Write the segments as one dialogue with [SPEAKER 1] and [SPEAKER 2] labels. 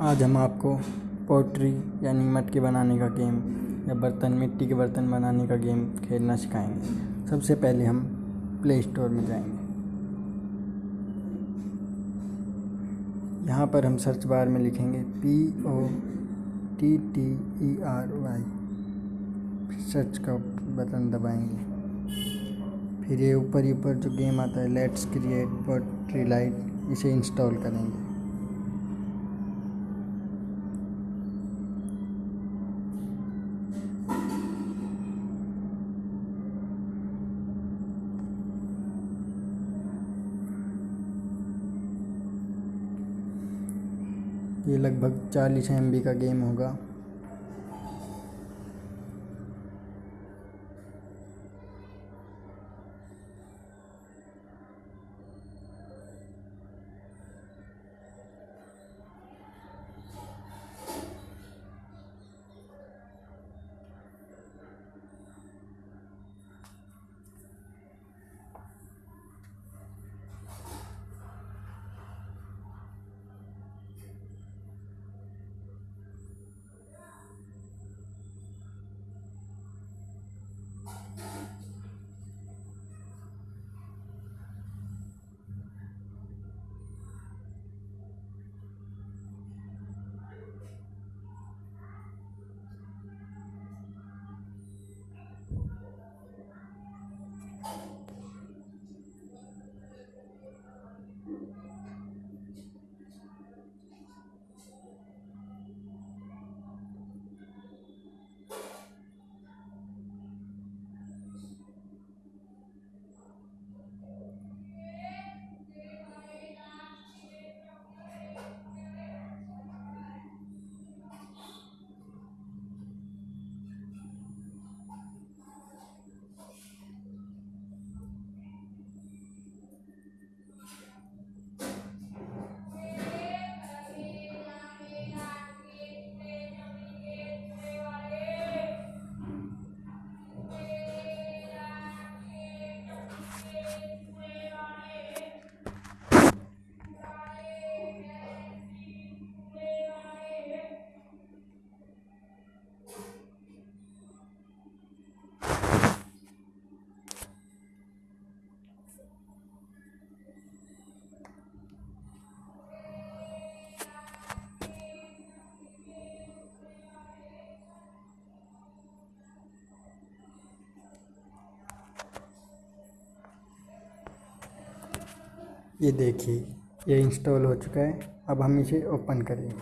[SPEAKER 1] आज हम आपको पोट्री यानी मटके बनाने का गेम या बर्तन, मिट्टी के बर्तन बनाने का गेम खेलना सिखाएँगे। सबसे पहले हम प्ले स्टोर में जाएँगे। यहाँ पर हम सर्च बार में लिखेंगे P O T T E R Y search का बटन दबाएँगे। फिर ये ऊपर ही ऊपर जो गेम आता है लेट्स क्रिएट पोट्री लाइट इसे इंस्टॉल करेंगे। ये लगभग चालीस एमबी का गेम होगा। ये देखिए, ये इंस्टॉल हो चुका है। अब हम इसे ओपन करेंगे।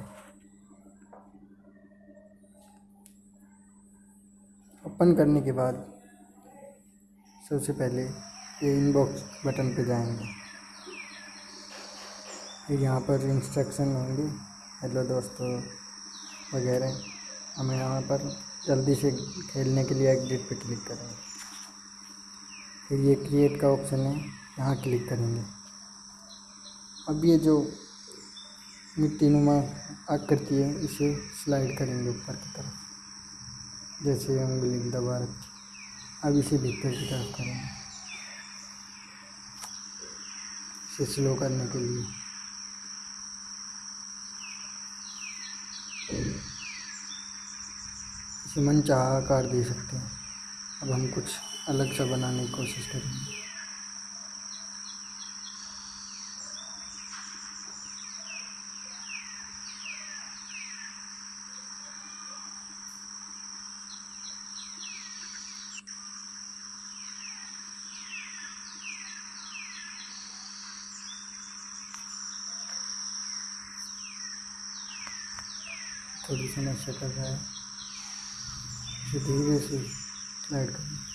[SPEAKER 1] ओपन करने के बाद सबसे पहले ये इनबॉक्स बटन पे जाएँगे। फिर यहाँ पर इंस्ट्रक्शन होंगे। हेलो दोस्तों, वगैरह। हमें यहाँ पर जल्दी से खेलने के लिए एग्जिट पे क्लिक करेंगे। फिर ये क्रिएट का ऑप्शन है, यहाँ क्लिक करेंगे। अब ये जो मिट्टी नुमा आकृति है, इसे स्लाइड करेंगे ऊपर की तरफ़। जैसे उंगली दबा रखी। अब इसे भीतर की तरफ़ करेंगे। इसे स्लो करने के लिए। इसे मन चाह आकार दे सकते हैं। अब हम कुछ अलग सा बनाने की कोशिश करेंगे। थोड़ी समस्या कर रहा है। इसे धीरे से स्लाइड करें।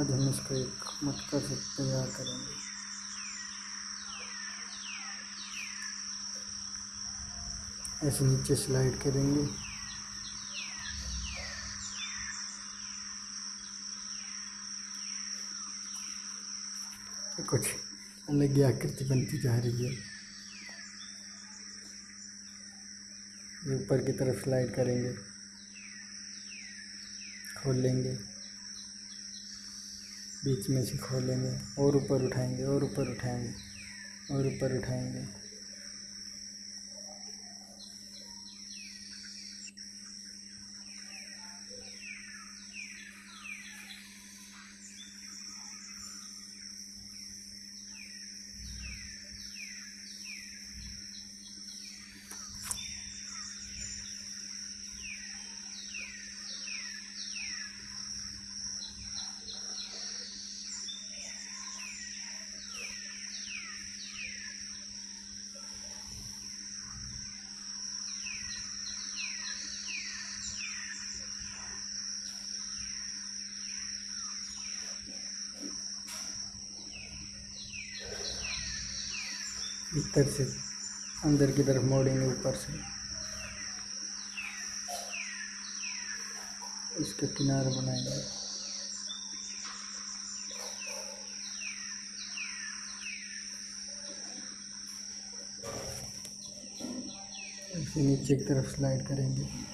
[SPEAKER 1] आज हम इसका एक मटका से तैयार करेंगे। ऐसे नीचे स्लाइड करेंगे। कुछ अलग आकृति बनती जा रही है। ऊपर की तरफ़ स्लाइड करेंगे। खोल लेंगे। बीच में से खोलेंगे और ऊपर उठाएँगे, और ऊपर उठाएँगे, और ऊपर उठाएँगे। भीतर से, अंदर की तरफ़ मोड़ेंगे ऊपर से। इसके किनारे बनाएँगे। नीचे की तरफ़ स्लाइड करेंगे।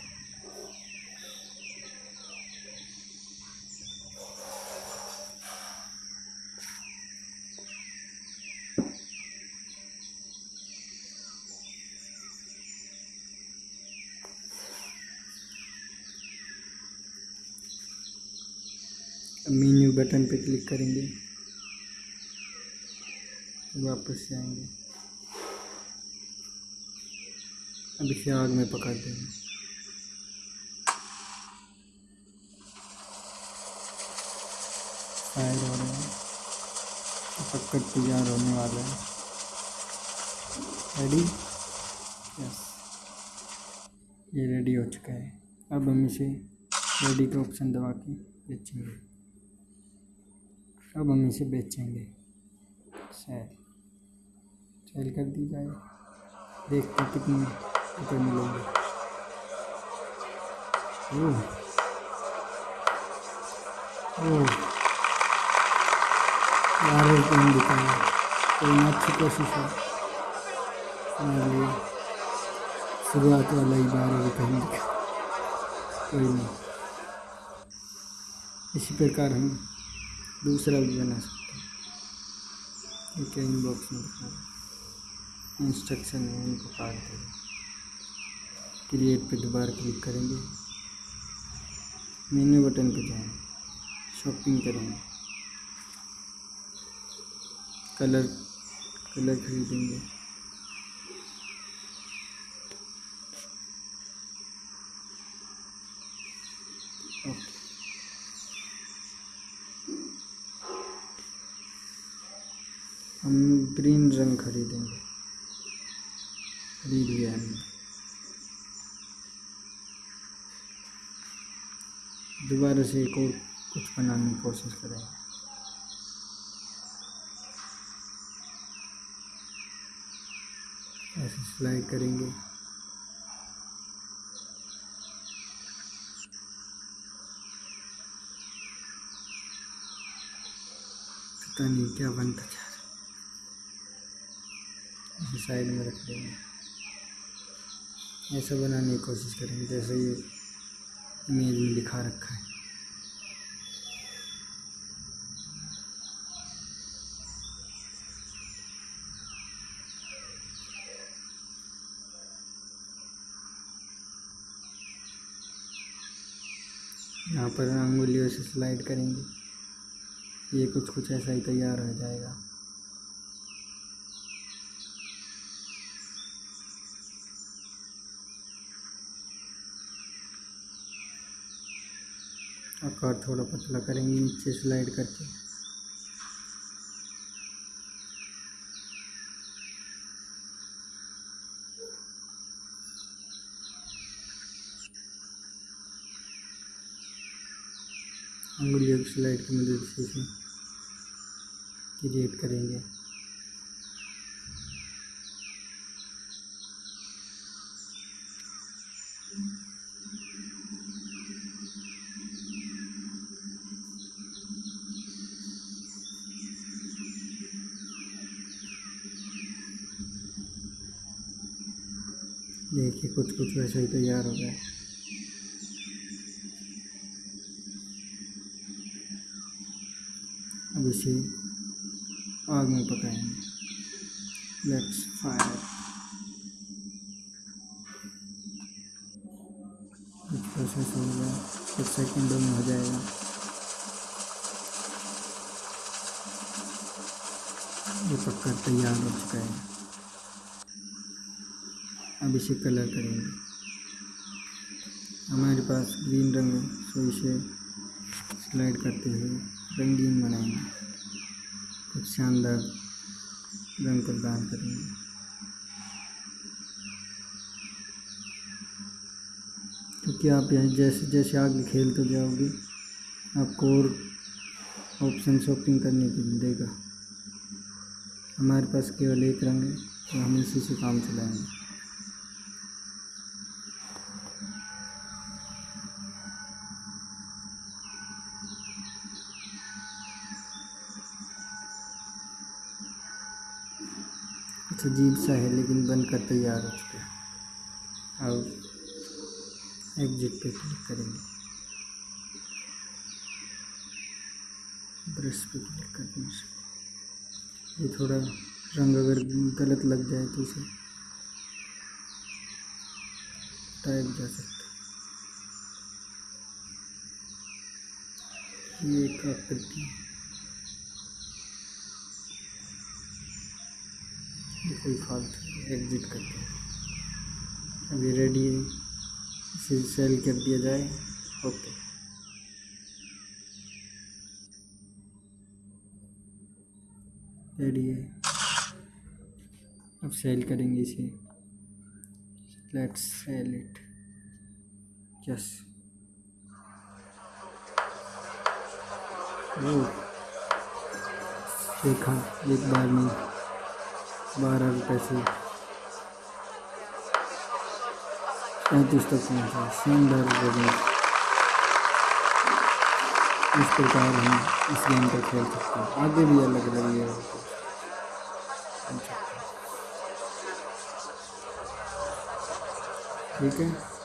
[SPEAKER 1] मीन्यू बटन पे क्लिक करेंगे। वापस जाएँगे। अब इसे आग में पका देंगे। फायर हो तैयार होने वाला है। रेडी यस ये रेडी हो चुका है। अब हम इसे रेडी का ऑप्शन दबा के बेचेंगे। अब हम इसे बेचेंगे। सेल सेल कर दी जाए। देखते कितने रुपये मिलेंगे। ओह। रुपये दिखाएँगे कोई अच्छी कोशिश है। शुरुआत वाला ही बारह रुपये दिखा कोई नहीं। इसी प्रकार हम दूसरा भी बना सकते हैं। एक इनबॉक्स में इंस्ट्रक्शन है उनको काट देगा क्रिएट पे दोबारा क्लिक करेंगे। मेन्यू बटन पे जाएँगे शॉपिंग करेंगे। कलर कलर खरीदेंगे। रंग खरीदेंगे खरीद लिया हमने दोबारा से एक और कुछ बनाने की कोशिश करेंगे ऐसे सिलाई करेंगे। पता नहीं क्या बनता है इसे साइड में रख देंगे। ऐसा बनाने की कोशिश करेंगे, जैसे ये इमेज में लिखा रखा है। यहाँ पर अंगुलियों से स्लाइड करेंगे। ये कुछ कुछ ऐसा ही तैयार हो जाएगा। आकार थोड़ा पतला करेंगे नीचे स्लाइड करके। अंगुलियों की स्लाइड की मदद से इसे क्रिएट करेंगे। देखिए कुछ कुछ वैसे ही तैयार हो गया अब इसे आग में पकाएँगे। लेट्स फायर कुछ प्रोसेस हो गया, कुछ सेकंडों में हो जाएगा। ये पककर तैयार हो चुका है। अब इसे कलर करेंगे। हमारे पास ग्रीन रंग है सो इसे स्लाइड करते हुए रंगीन बनाएँगे। कुछ शानदार रंग प्रदान करेंगे। क्योंकि आप यहाँ जैसे जैसे आगे खेलते जाओगे, आपको और ऑप्शन शॉपिंग करने के लिए देगा। हमारे पास केवल एक रंग है तो हम इसी से काम चलाएँगे। अजीब सा है, लेकिन बनकर तैयार हो चुका है। अब एग्जिट पे क्लिक करेंगे। ब्रश पे क्लिक करने से ये थोड़ा रंग अगर गलत लग जाए तो उसे टाइप जा सकता ये एक आकृति है। कोई फालतू एग्जिट करते हैं अभी रेडी है। इसे सेल कर दिया जाए। ओके। रेडी है। अब सेल करेंगे इसे। लेट्स सेल इट यस देखा। एक बार में। बारह रुपये से पैंतीस तक पहुँचा। शानदार बिज़नेस इस प्रकार हम इस गेम को खेल सकते हैं। आगे भी अलग अलग ये ठीक है?